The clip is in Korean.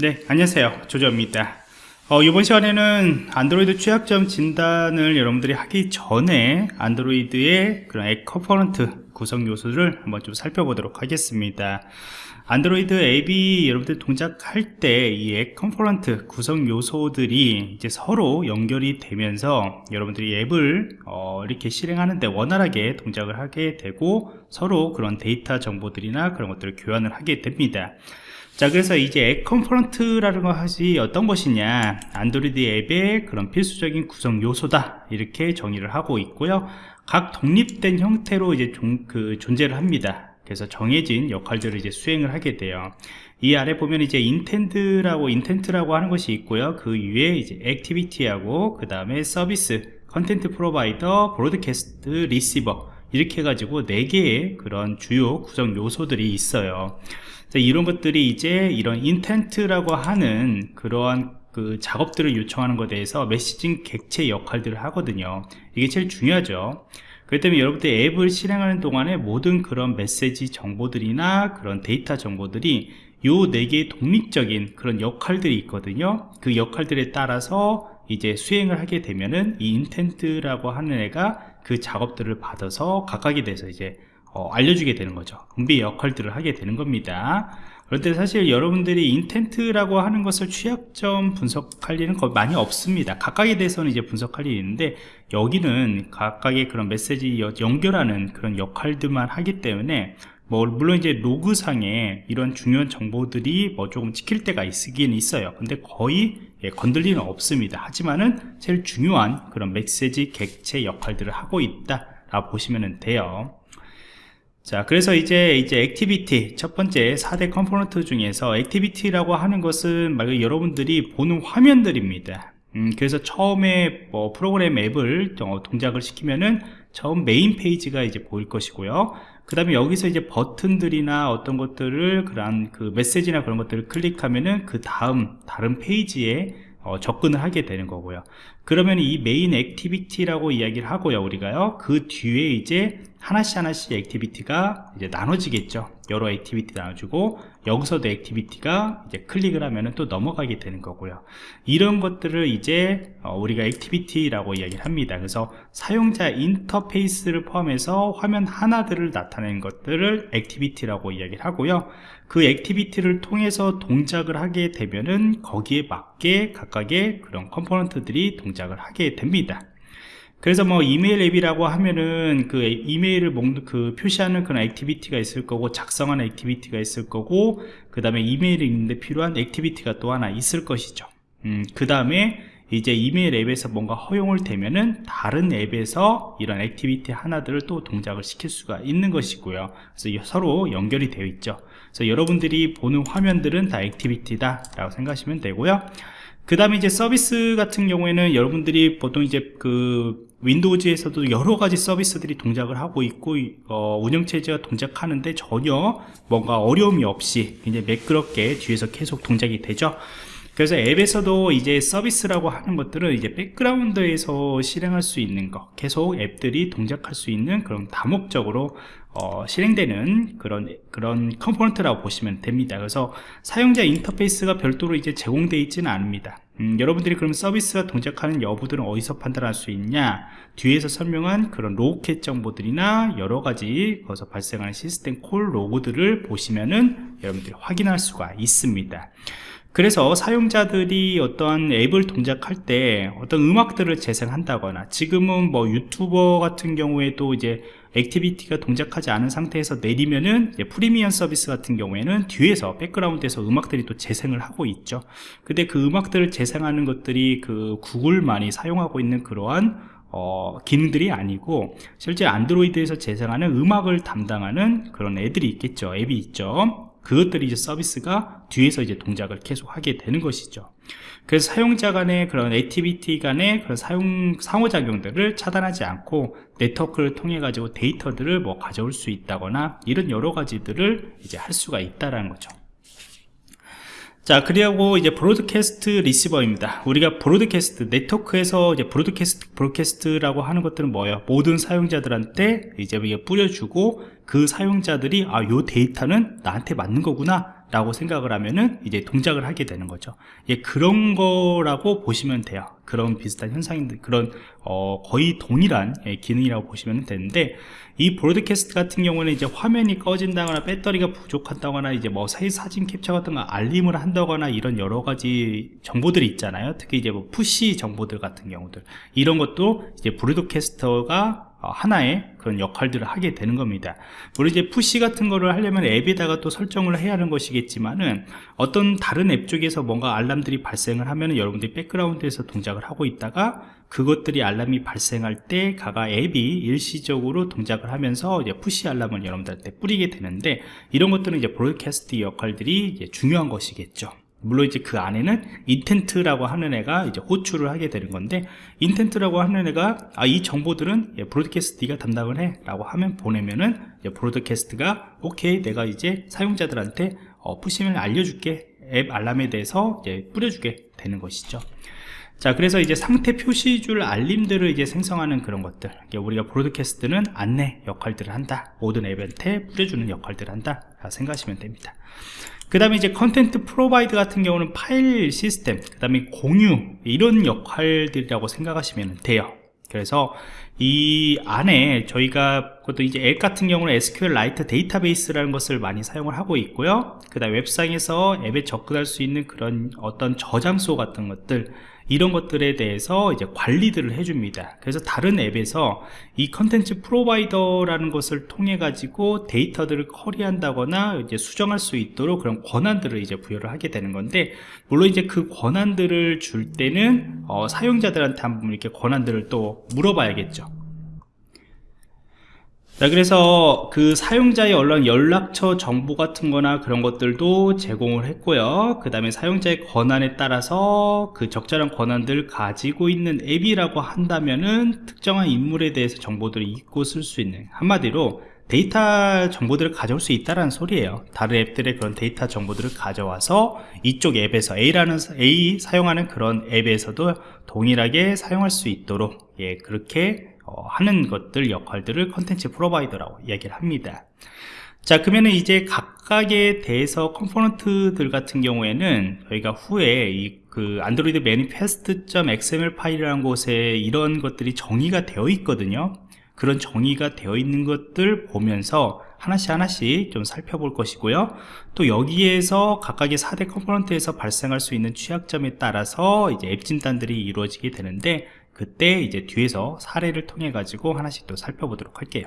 네, 안녕하세요. 조조입니다. 어, 이번 시간에는 안드로이드 취약점 진단을 여러분들이 하기 전에 안드로이드의 그런 앱 component 구성 요소를 한번 좀 살펴보도록 하겠습니다. 안드로이드 앱이 여러분들 동작할 때 이 앱 component 구성 요소들이 이제 서로 연결이 되면서 여러분들이 앱을 어, 이렇게 실행하는데 원활하게 동작을 하게 되고 서로 그런 데이터 정보들이나 그런 것들을 교환을 하게 됩니다. 자 그래서 이제 앱 component라는 것이 어떤 것이냐? 안드로이드 앱의 그런 필수적인 구성 요소다. 이렇게 정의를 하고 있고요. 각 독립된 형태로 이제 종, 그 존재를 합니다. 그래서 정해진 역할들을 이제 수행을 하게 돼요. 이 아래 보면 이제 intent라고 intent라고 하는 것이 있고요. 그 위에 이제 activity하고 그 다음에 서비스 content provider broadcast receiver 이렇게 해가지고 4개의 그런 주요 구성 요소들이 있어요 이런 것들이 이제 이런 intent라고 하는 그러한 그 작업들을 요청하는 것에 대해서 messaging 객체 역할들을 하거든요. 이게 제일 중요하죠. 그렇기 때문에 여러분들 앱을 실행하는 동안에 모든 그런 메시지 정보들이나 그런 데이터 정보들이 요 네 개의 독립적인 그런 역할들이 있거든요. 그 역할들에 따라서 이제 수행을 하게 되면은 이 intent라고 하는 애가 그 작업들을 받아서 각각에 대해서 이제 어, 알려주게 되는 거죠. 분배 역할들을 하게 되는 겁니다. 그런데 사실 여러분들이 인텐트라고 하는 것을 취약점 분석할 일은 거의 많이 없습니다. 각각에 대해서는 이제 분석할 일이 있는데 여기는 각각의 그런 메시지 연결하는 그런 역할들만 하기 때문에 뭐 물론 이제 로그상에 이런 중요한 정보들이 뭐 조금 찍힐 때가 있긴 있어요. 근데 거의 예, 건들 리는 없습니다. 하지만은 제일 중요한 그런 메시지 객체 역할들을 하고 있다 라고 보시면 돼요 자 그래서 이제 이제 activity 첫 번째 4대 component 중에서 activity라고 하는 것은 말 여러분들이 보는 화면들입니다. 음, 그래서 처음에 뭐 프로그램 앱을 어, 동작을 시키면은 처음 main page가 이제 보일 것이고요. 그 다음에 여기서 이제 버튼들이나 어떤 것들을 그런 그 메시지나 그런 것들을 클릭하면은 그 다음 다른 페이지에 어, 접근을 하게 되는 거고요 그러면 이 main activity라고 이야기를 하고요 우리가요. 그 뒤에 이제 하나씩 하나씩 activity가 이제 나눠지겠죠. 여러 activity 나눠주고 여기서도 activity가 이제 클릭을 하면은 또 넘어가게 되는 거고요. 이런 것들을 이제 어, 우리가 activity라고 이야기를 합니다. 그래서 사용자 인터페이스를 포함해서 화면 하나들을 나타내는 것들을 activity라고 이야기를 하고요. 그 activity를 통해서 동작을 하게 되면은 거기에 맞게 각각의 그런 component들이 동작 을 하게 됩니다. 그래서 뭐 이메일 앱이라고 하면은 그 이메일을 그 표시하는 그런 activity가 있을 거고 작성하는 activity가 있을 거고 그 다음에 이메일이 있는데 필요한 activity가 또 하나 있을 것이죠. 음, 그 다음에 이제 이메일 앱에서 뭔가 허용을 되면은 다른 앱에서 이런 activity 하나들을 또 동작을 시킬 수가 있는 것이고요. 그래서 서로 연결이 되어 있죠. 그래서 여러분들이 보는 화면들은 다 activity다 라고 생각하시면 되고요 그 다음에 이제 서비스 같은 경우에는 여러분들이 보통 이제 그 Windows에서도 여러 가지 서비스들이 동작을 하고 있고 어, 운영체제가 동작하는데 전혀 뭔가 어려움이 없이 굉장히 매끄럽게 뒤에서 계속 동작이 되죠 그래서 앱에서도 이제 서비스라고 하는 것들은 이제 background에서 실행할 수 있는 것 계속 앱들이 동작할 수 있는 그런 다목적으로 어, 실행되는 그런 그런 component라고 보시면 됩니다. 그래서 사용자 인터페이스가 별도로 이제 제공되어 있지는 않습니다. 음, 여러분들이 그럼 서비스가 동작하는 여부들은 어디서 판단할 수 있냐? 뒤에서 설명한 그런 logcat 정보들이나 여러가지 거기서 발생하는 system call log들을 보시면은 여러분들이 확인할 수가 있습니다 그래서 사용자들이 어떠한 앱을 동작할 때 어떤 음악들을 재생한다거나 지금은 뭐 유튜버 같은 경우에도 이제 activity가 동작하지 않은 상태에서 내리면은 프리미엄 서비스 같은 경우에는 뒤에서 background에서 음악들이 또 재생을 하고 있죠. 근데 그 음악들을 재생하는 것들이 그 구글만이 사용하고 있는 그러한 어, 기능들이 아니고 실제 안드로이드에서 재생하는 음악을 담당하는 그런 애들이 있겠죠. 앱이 있죠 그것들이 이제 서비스가 뒤에서 이제 동작을 계속 하게 되는 것이죠. 그래서 사용자 간의 그런 activity 간의 그런 사용 상호작용들을 차단하지 않고 네트워크를 통해 가지고 데이터들을 뭐 가져올 수 있다거나 이런 여러 가지들을 이제 할 수가 있다라는 거죠 자 그리고 이제 broadcast receiver입니다. 우리가 broadcast 네트워크에서 이제 broadcast broadcast라고 하는 것들은 뭐예요? 모든 사용자들한테 이제 뿌려주고 그 사용자들이 아 요 데이터는 나한테 맞는 거구나 라고 생각을 하면은 이제 동작을 하게 되는 거죠. 예, 그런 거라고 보시면 돼요. 그런 비슷한 현상인데 그런 어, 거의 동일한 예, 기능이라고 보시면 되는데 이 broadcast 같은 경우는 이제 화면이 꺼진다거나 배터리가 부족하다거나 이제 뭐 사진 캡처 같은 거 알림을 한다거나 이런 여러 가지 정보들이 있잖아요. 특히 이제 뭐 push 정보들 같은 경우들. 이런 것도 이제 broadcast가 어, 하나의 그런 역할들을 하게 되는 겁니다. 물론 이제 push 같은 거를 하려면 앱에다가 또 설정을 해야 하는 것이겠지만은 어떤 다른 앱 쪽에서 뭔가 알람들이 발생을 하면은 여러분들이 background에서 동작을 하고 있다가 그것들이 알람이 발생할 때 가가 앱이 일시적으로 동작을 하면서 이제 push 알람을 여러분들한테 뿌리게 되는데 이런 것들은 이제 broadcast 역할들이 이제 중요한 것이겠죠 물론 이제 그 안에는 intent라고 하는 애가 이제 호출을 하게 되는 건데 intent라고 하는 애가 아 이 정보들은 예, broadcast가 담당을 해 라고 하면 보내면은 이제 broadcast가 오케이 내가 이제 사용자들한테 어, push면 알려줄게. 앱 알람에 대해서 이제 뿌려주게 되는 것이죠. 자 그래서 이제 상태 표시줄 알림들을 이제 생성하는 그런 것들. 우리가 broadcast는 안내 역할들을 한다. 모든 앱한테 뿌려주는 역할들을 한다. 생각하시면 됩니다 그 다음에 이제 content provider 같은 경우는 파일 시스템 그 다음에 공유 이런 역할들이라고 생각하시면 돼요. 그래서 이 안에 저희가 그것도 이제 앱 같은 경우는 SQLite 데이터베이스라는 것을 많이 사용을 하고 있고요. 그 다음 웹상에서 앱에 접근할 수 있는 그런 어떤 저장소 같은 것들 이런 것들에 대해서 이제 관리들을 해줍니다. 그래서 다른 앱에서 이 contents provider라는 것을 통해 가지고 데이터들을 query한다거나 이제 수정할 수 있도록 그런 권한들을 이제 부여를 하게 되는 건데 물론 이제 그 권한들을 줄 때는 어, 사용자들한테 한번 이렇게 권한들을 또 물어봐야겠죠 자 그래서 그 사용자의 언론 연락처 정보 같은 거나 그런 것들도 제공을 했고요. 그 다음에 사용자의 권한에 따라서 그 적절한 권한들을 가지고 있는 앱이라고 한다면은 특정한 인물에 대해서 정보들을 읽고 쓸 수 있는 한마디로 데이터 정보들을 가져올 수 있다는 소리예요. 다른 앱들의 그런 데이터 정보들을 가져와서 이쪽 앱에서 A라는 A 사용하는 그런 앱에서도 동일하게 사용할 수 있도록 예 그렇게 어, 하는 것들 역할들을 contents provider라고 이야기를 합니다. 자 그러면 이제 각각에 대해서 컴포넌트들 같은 경우에는 저희가 후에 이 그 Android Manifest.xml 파일이라는 곳에 이런 것들이 정의가 되어 있거든요. 그런 정의가 되어 있는 것들 보면서 하나씩 하나씩 좀 살펴볼 것이고요. 또 여기에서 각각의 4대 컴포넌트에서 발생할 수 있는 취약점에 따라서 이제 앱 진단들이 이루어지게 되는데 그때 이제 뒤에서 사례를 통해 가지고 하나씩 또 살펴보도록 할게요